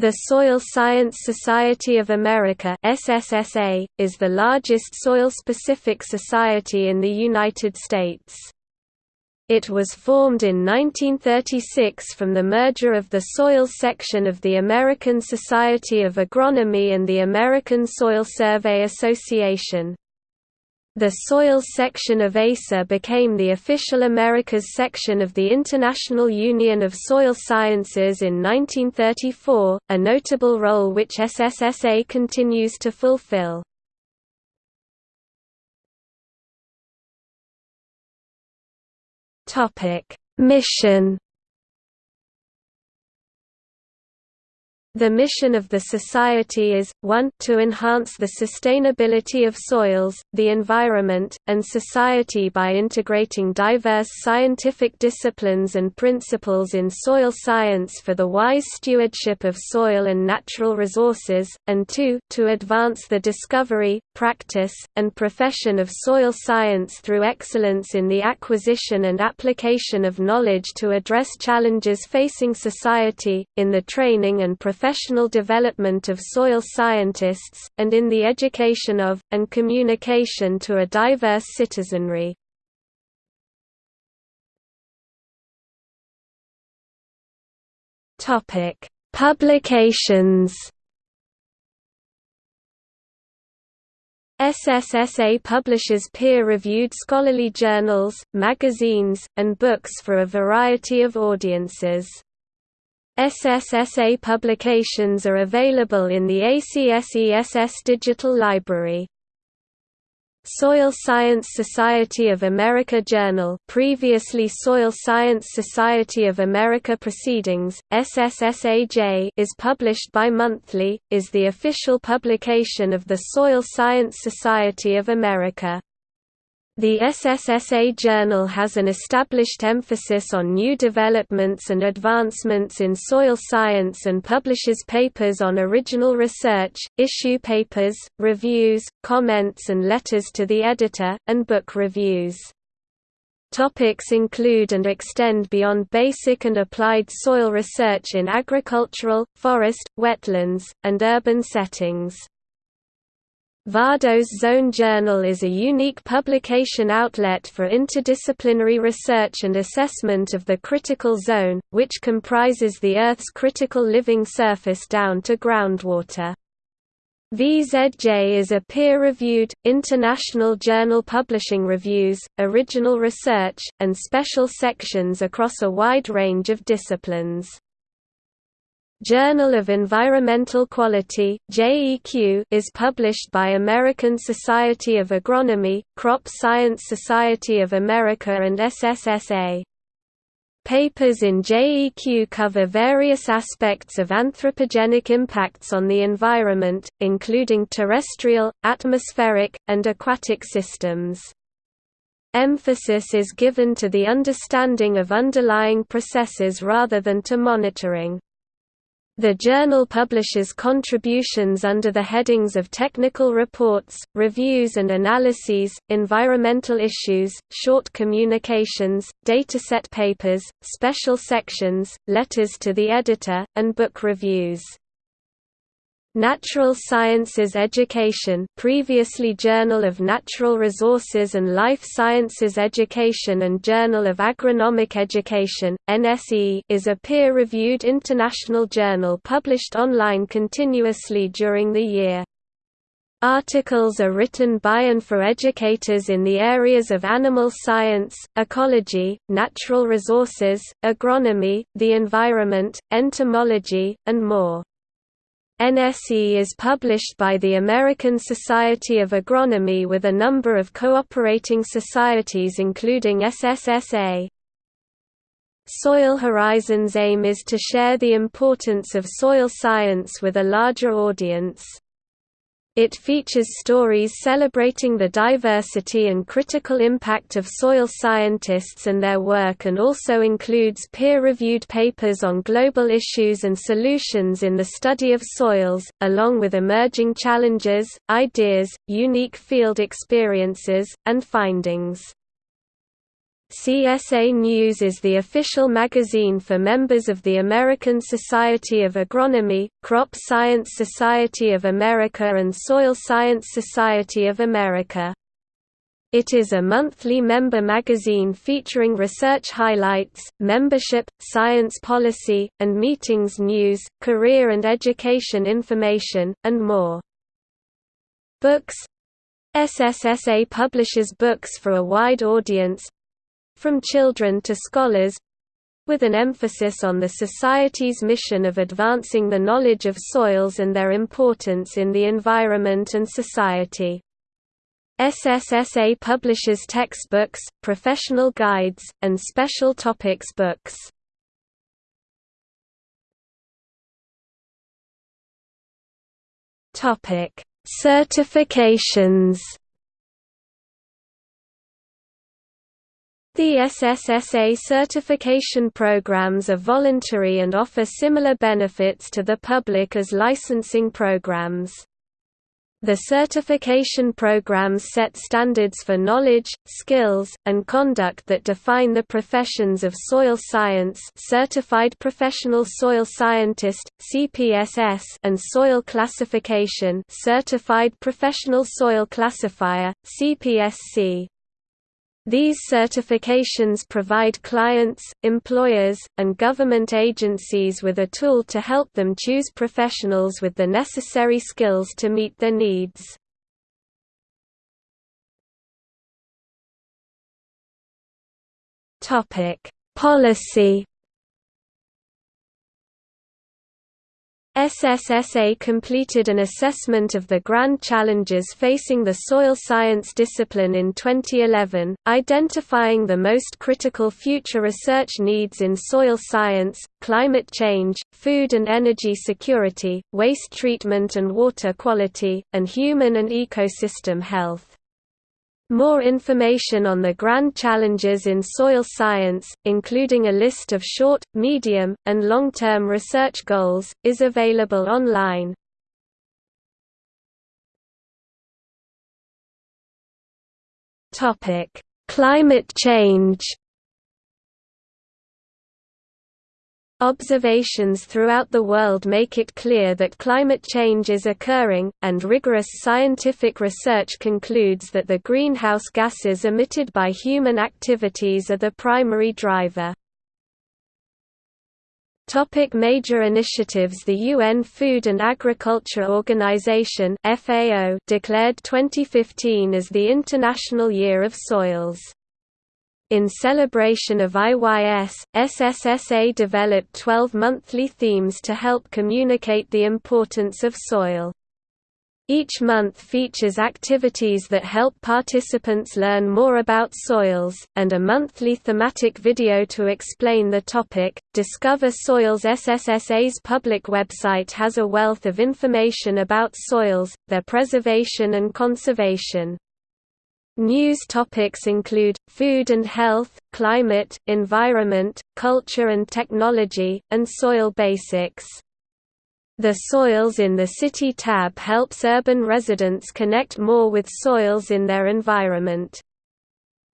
The Soil Science Society of America SSSA, is the largest soil-specific society in the United States. It was formed in 1936 from the merger of the soil section of the American Society of Agronomy and the American Soil Survey Association. The soil section of ASA became the official Americas section of the International Union of Soil Sciences in 1934, a notable role which SSSA continues to fulfill. Mission The mission of the Society is, 1 to enhance the sustainability of soils, the environment, and society by integrating diverse scientific disciplines and principles in soil science for the wise stewardship of soil and natural resources, and 2 to advance the discovery, practice, and profession of soil science through excellence in the acquisition and application of knowledge to address challenges facing society, in the training and profession professional development of soil scientists, and in the education of, and communication to a diverse citizenry. Publications SSSA publishes peer-reviewed scholarly journals, magazines, and books for a variety of audiences. SSSA publications are available in the ACSESS Digital Library. Soil Science Society of America Journal previously Soil Science Society of America Proceedings, SSSAJ is published bi-monthly, is the official publication of the Soil Science Society of America. The SSSA Journal has an established emphasis on new developments and advancements in soil science and publishes papers on original research, issue papers, reviews, comments and letters to the editor, and book reviews. Topics include and extend beyond basic and applied soil research in agricultural, forest, wetlands, and urban settings. Vadose Zone Journal is a unique publication outlet for interdisciplinary research and assessment of the critical zone, which comprises the Earth's critical living surface down to groundwater. VZJ is a peer-reviewed, international journal publishing reviews, original research, and special sections across a wide range of disciplines. Journal of Environmental Quality JEQ is published by American Society of Agronomy, Crop Science Society of America and SSSA. Papers in JEQ cover various aspects of anthropogenic impacts on the environment, including terrestrial, atmospheric, and aquatic systems. Emphasis is given to the understanding of underlying processes rather than to monitoring. The journal publishes contributions under the headings of technical reports, reviews and analyses, environmental issues, short communications, dataset papers, special sections, letters to the editor, and book reviews. Natural Sciences Education previously Journal of Natural Resources and Life Sciences Education and Journal of Agronomic Education, NSE is a peer-reviewed international journal published online continuously during the year. Articles are written by and for educators in the areas of animal science, ecology, natural resources, agronomy, the environment, entomology, and more. NSE is published by the American Society of Agronomy with a number of cooperating societies including SSSA. Soil Horizons' aim is to share the importance of soil science with a larger audience. It features stories celebrating the diversity and critical impact of soil scientists and their work and also includes peer-reviewed papers on global issues and solutions in the study of soils, along with emerging challenges, ideas, unique field experiences, and findings. CSA News is the official magazine for members of the American Society of Agronomy, Crop Science Society of America and Soil Science Society of America. It is a monthly member magazine featuring research highlights, membership, science policy, and meetings news, career and education information, and more. Books SSSA publishes books for a wide audience, from children to scholars with an emphasis on the Society's mission of advancing the knowledge of soils and their importance in the environment and society. SSSA publishes textbooks, professional guides, and special topics books. Certifications The SSSA certification programs are voluntary and offer similar benefits to the public as licensing programs. The certification programs set standards for knowledge, skills, and conduct that define the professions of soil science Certified Professional Soil Scientist, CPSS and soil classification Certified Professional Soil Classifier, CPSC. These certifications provide clients, employers, and government agencies with a tool to help them choose professionals with the necessary skills to meet their needs. Policy SSSA completed an assessment of the grand challenges facing the soil science discipline in 2011, identifying the most critical future research needs in soil science, climate change, food and energy security, waste treatment and water quality, and human and ecosystem health. More information on the grand challenges in soil science, including a list of short, medium, and long-term research goals, is available online. Climate change Observations throughout the world make it clear that climate change is occurring, and rigorous scientific research concludes that the greenhouse gases emitted by human activities are the primary driver. Topic major initiatives The UN Food and Agriculture Organization FAO declared 2015 as the International Year of Soils. In celebration of IYS, SSSA developed 12 monthly themes to help communicate the importance of soil. Each month features activities that help participants learn more about soils, and a monthly thematic video to explain the topic. Discover Soils SSSA's public website has a wealth of information about soils, their preservation and conservation. News topics include, food and health, climate, environment, culture and technology, and soil basics. The Soils in the City tab helps urban residents connect more with soils in their environment.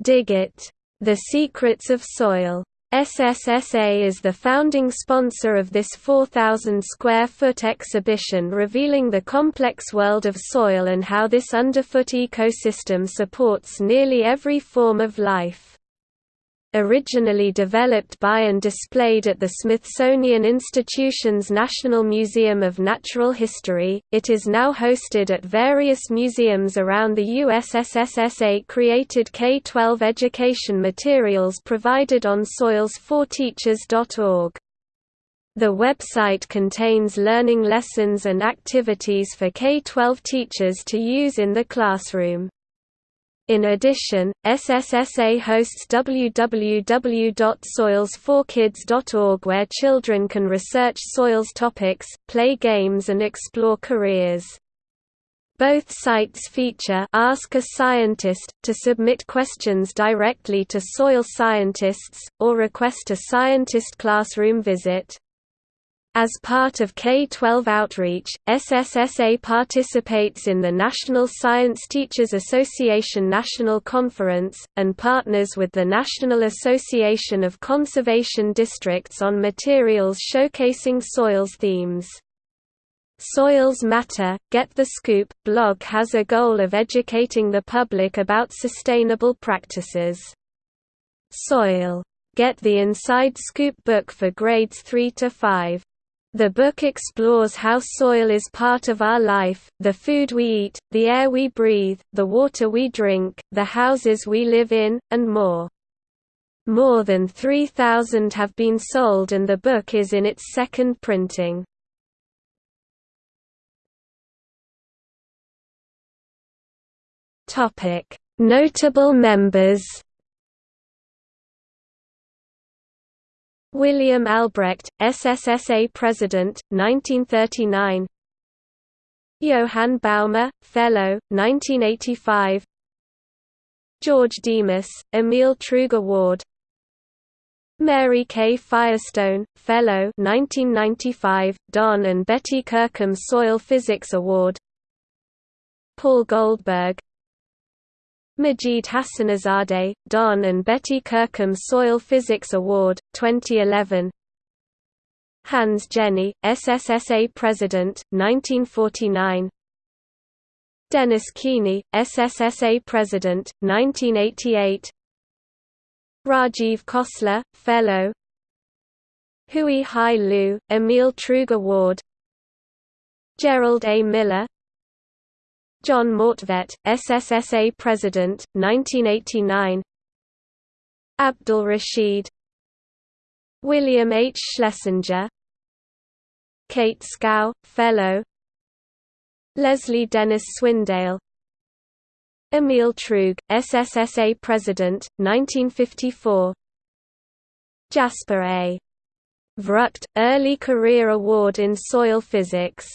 Dig It! The Secrets of Soil SSSA is the founding sponsor of this 4,000 square foot exhibition revealing the complex world of soil and how this underfoot ecosystem supports nearly every form of life. Originally developed by and displayed at the Smithsonian Institution's National Museum of Natural History, it is now hosted at various museums around the USSSA created K-12 education materials provided on soils4teachers.org. The website contains learning lessons and activities for K-12 teachers to use in the classroom. In addition, SSSA hosts www.soils4kids.org where children can research soils topics, play games and explore careers. Both sites feature Ask a Scientist, to submit questions directly to soil scientists, or request a scientist classroom visit. As part of K-12 outreach, SSSA participates in the National Science Teachers Association National Conference, and partners with the National Association of Conservation Districts on materials showcasing soils themes. Soils Matter, Get the Scoop blog has a goal of educating the public about sustainable practices. Soil. Get the Inside Scoop book for grades 3 to 5. The book explores how soil is part of our life, the food we eat, the air we breathe, the water we drink, the houses we live in, and more. More than 3,000 have been sold and the book is in its second printing. Notable members William Albrecht, SSSA President, 1939 Johann Bouma, Fellow, 1985 George Demas, Emil Truog Award Mary K. Firestone, Fellow 1995, Don and Betty Kirkham Soil Physics Award. Paul Goldberg, Majid Hassanizadeh, Don and Betty Kirkham Soil Physics Award, 2011 Hans Jenny, SSSA President, 1949 Dennis Keeney, SSSA President, 1988 Rajiv Khosla, Fellow. Hui Hai Lu, Emil Truog Award Gerald A. Miller, John Mortvedt, SSSA President, 1989 Abdul Rashid William H. Schlesinger Kate Scow, Fellow Leslie Dennis Swindale Emil Truog, SSSA President, 1954 Jasper A. Vrugt, Early Career Award in Soil Physics